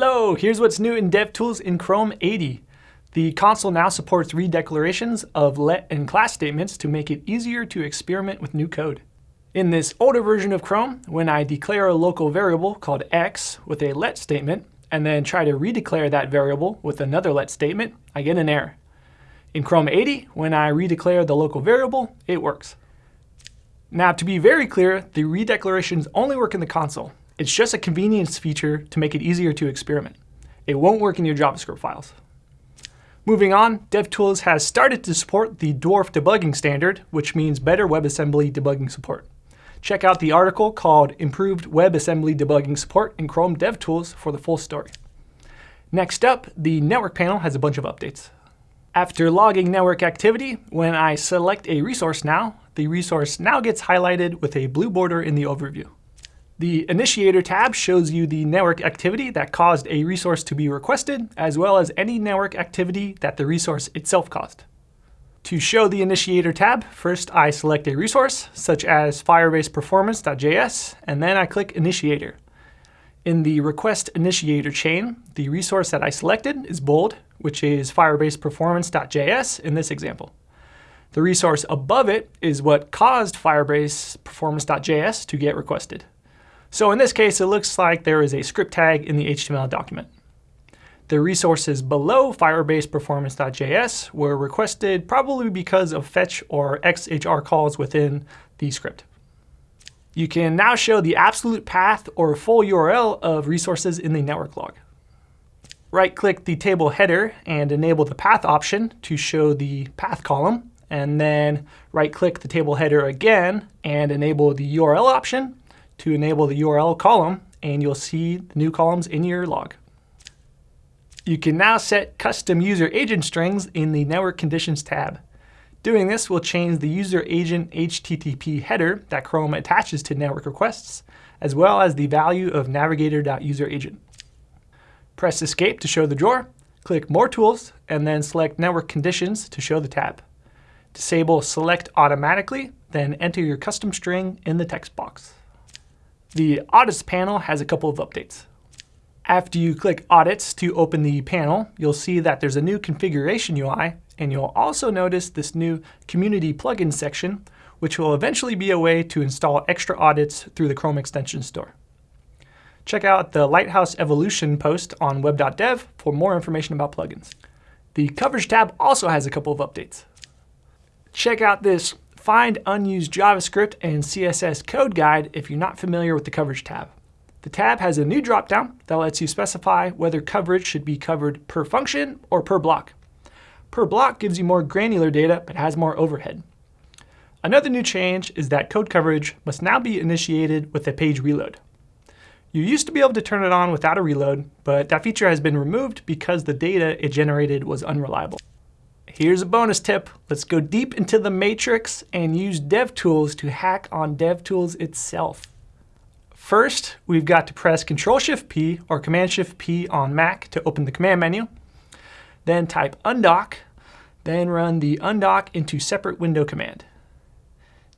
Hello, here's what's new in DevTools in Chrome 80. The console now supports redeclarations of let and class statements to make it easier to experiment with new code. In this older version of Chrome, when I declare a local variable called x with a let statement, and then try to redeclare that variable with another let statement, I get an error. In Chrome 80, when I redeclare the local variable, it works. Now, to be very clear, the redeclarations only work in the console. It's just a convenience feature to make it easier to experiment. It won't work in your JavaScript files. Moving on, DevTools has started to support the Dwarf debugging standard, which means better WebAssembly debugging support. Check out the article called Improved WebAssembly Debugging Support in Chrome DevTools for the full story. Next up, the network panel has a bunch of updates. After logging network activity, when I select a resource now, the resource now gets highlighted with a blue border in the overview. The Initiator tab shows you the network activity that caused a resource to be requested, as well as any network activity that the resource itself caused. To show the Initiator tab, first I select a resource, such as Firebase Performance.js, and then I click Initiator. In the Request Initiator chain, the resource that I selected is bold, which is Firebase Performance.js in this example. The resource above it is what caused Firebase Performance.js to get requested. So in this case, it looks like there is a script tag in the HTML document. The resources below Firebase Performance.js were requested probably because of fetch or XHR calls within the script. You can now show the absolute path or full URL of resources in the network log. Right-click the table header and enable the path option to show the path column, and then right-click the table header again and enable the URL option to enable the URL column, and you'll see the new columns in your log. You can now set custom user agent strings in the Network Conditions tab. Doing this will change the user agent HTTP header that Chrome attaches to network requests, as well as the value of navigator.useragent. Press Escape to show the drawer, click More Tools, and then select Network Conditions to show the tab. Disable Select Automatically, then enter your custom string in the text box. The Audits panel has a couple of updates. After you click Audits to open the panel, you'll see that there's a new configuration UI, and you'll also notice this new Community Plugins section, which will eventually be a way to install extra audits through the Chrome Extension Store. Check out the Lighthouse Evolution post on web.dev for more information about plugins. The Coverage tab also has a couple of updates. Check out this Find unused JavaScript and CSS code guide if you're not familiar with the Coverage tab. The tab has a new dropdown that lets you specify whether coverage should be covered per function or per block. Per block gives you more granular data but has more overhead. Another new change is that code coverage must now be initiated with a page reload. You used to be able to turn it on without a reload, but that feature has been removed because the data it generated was unreliable. Here's a bonus tip. Let's go deep into the matrix and use DevTools to hack on DevTools itself. First, we've got to press Control-Shift-P or Command-Shift-P on Mac to open the command menu. Then type undock, then run the undock into separate window command.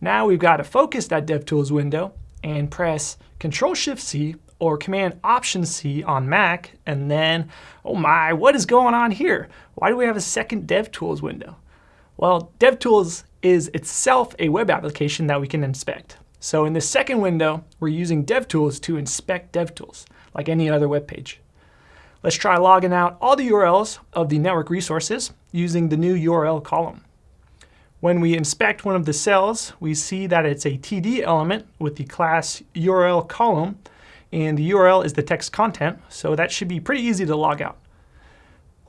Now we've got to focus that DevTools window and press Control-Shift-C or Command Option C on Mac, and then, oh my, what is going on here? Why do we have a second DevTools window? Well, DevTools is itself a web application that we can inspect. So in this second window, we're using DevTools to inspect DevTools, like any other web page. Let's try logging out all the URLs of the network resources using the new URL column. When we inspect one of the cells, we see that it's a TD element with the class URL column and the URL is the text content, so that should be pretty easy to log out.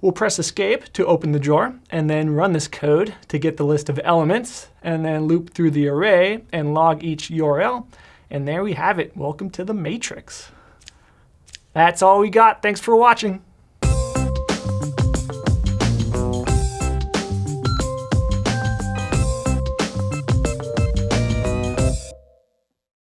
We'll press escape to open the drawer and then run this code to get the list of elements and then loop through the array and log each URL. And there we have it. Welcome to the matrix. That's all we got. Thanks for watching.